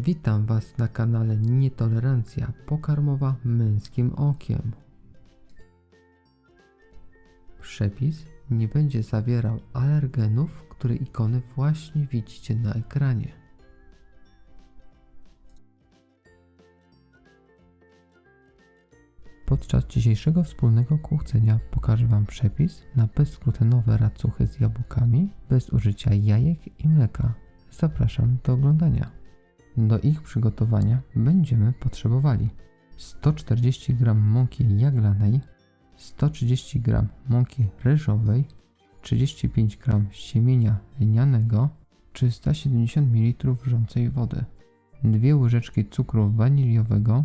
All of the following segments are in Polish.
Witam Was na kanale Nietolerancja pokarmowa męskim okiem. Przepis nie będzie zawierał alergenów, które ikony właśnie widzicie na ekranie. Podczas dzisiejszego wspólnego kuchcenia pokażę Wam przepis na bezglutenowe racuchy z jabłkami bez użycia jajek i mleka. Zapraszam do oglądania. Do ich przygotowania będziemy potrzebowali 140 g mąki jaglanej, 130 g mąki ryżowej, 35 g siemienia lnianego, 370 ml wrzącej wody, 2 łyżeczki cukru waniliowego,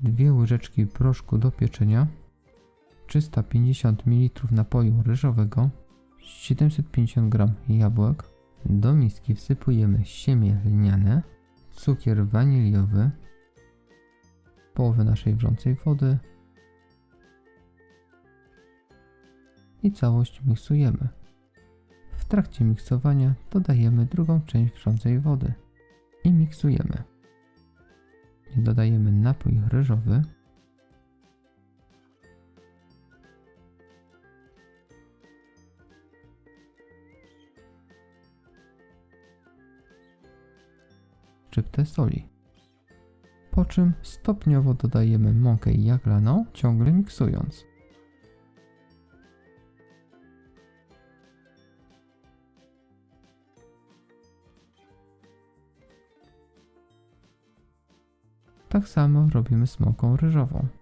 2 łyżeczki proszku do pieczenia, 350 ml napoju ryżowego, 750 g jabłek. Do miski wsypujemy siemię lniane, cukier waniliowy, połowę naszej wrzącej wody i całość miksujemy. W trakcie miksowania dodajemy drugą część wrzącej wody i miksujemy. Dodajemy napój ryżowy. Szczyptę soli. Po czym stopniowo dodajemy mąkę jaglaną, ciągle miksując. Tak samo robimy z mąką ryżową.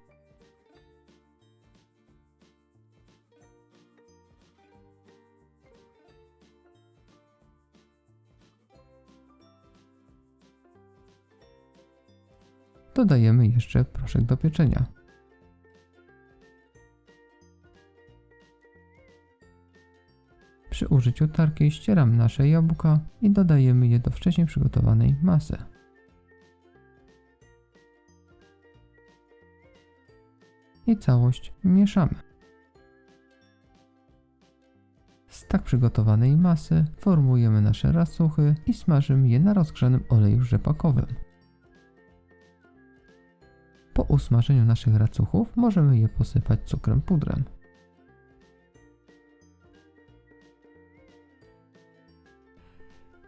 Dodajemy jeszcze proszek do pieczenia. Przy użyciu tarki ścieram nasze jabłka i dodajemy je do wcześniej przygotowanej masy. i całość mieszamy. Z tak przygotowanej masy formujemy nasze racuchy i smażymy je na rozgrzanym oleju rzepakowym. Usmażeniu naszych racuchów możemy je posypać cukrem pudrem.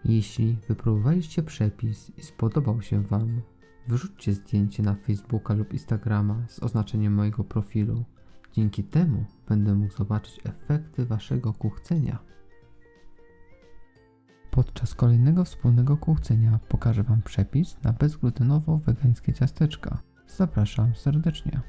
Jeśli wypróbowaliście przepis i spodobał się Wam, Wrzućcie zdjęcie na Facebooka lub Instagrama z oznaczeniem mojego profilu. Dzięki temu będę mógł zobaczyć efekty Waszego kuchcenia. Podczas kolejnego wspólnego kuchcenia pokażę Wam przepis na bezglutenowo-wegańskie ciasteczka. Zapraszam serdecznie.